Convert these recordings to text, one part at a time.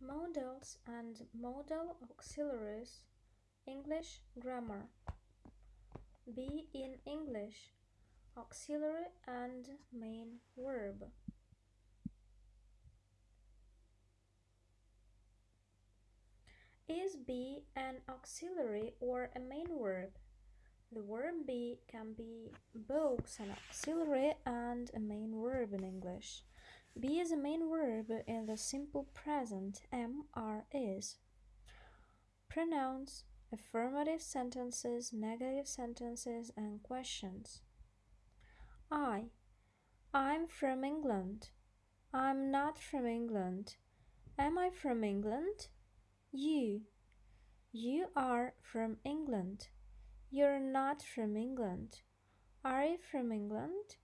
Modals and modal auxiliaries English grammar Be in English auxiliary and main verb Is be an auxiliary or a main verb? The verb be can be both an auxiliary and a main verb in English. Be is a main verb in the simple present am are is. Pronouns, affirmative sentences, negative sentences, and questions. I. I'm from England. I'm not from England. Am I from England? You. You are from England. You're not from England. Are you from England?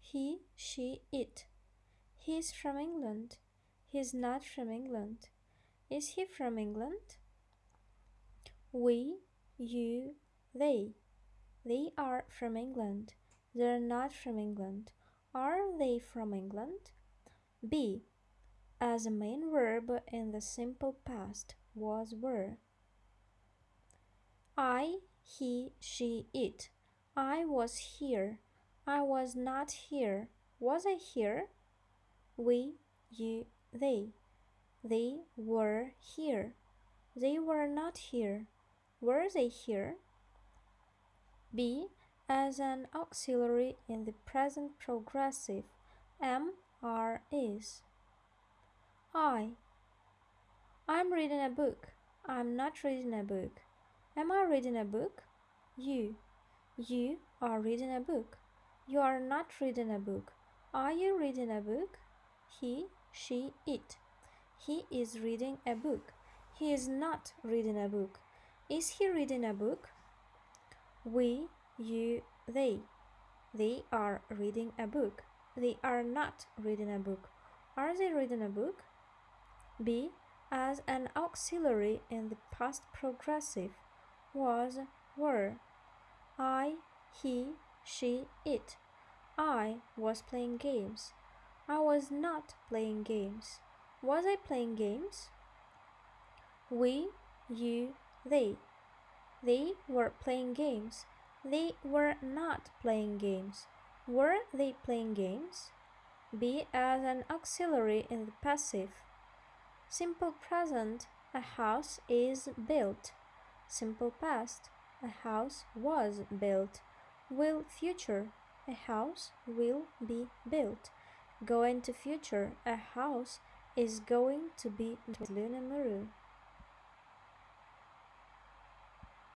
He, she, it. He's from England. He's not from England. Is he from England? We, you, they. They are from England. They're not from England. Are they from England? Be. As a main verb in the simple past was were. I, he, she, it. I was here. I was not here. Was I here? We, you, they. They were here. They were not here. Were they here? Be as an auxiliary in the present progressive. Am, are, is. I. I'm reading a book. I'm not reading a book. Am I reading a book? You. You are reading a book. You are not reading a book. Are you reading a book? He, she, it. He is reading a book. He is not reading a book. Is he reading a book? We, you, they. They are reading a book. They are not reading a book. Are they reading a book? Be as an auxiliary in the past progressive was, were. I, he, she, it. I was playing games. I was not playing games. Was I playing games? We, you, they. They were playing games. They were not playing games. Were they playing games? Be as an auxiliary in the passive. Simple present, a house is built. Simple past, a house was built. Will future, a house will be built. Going to future, a house is going to be Luna Muru.